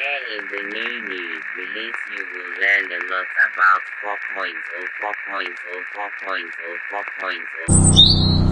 There is the new news release you will learn a lot about 4.0, 4.0, 4.0, 4.0.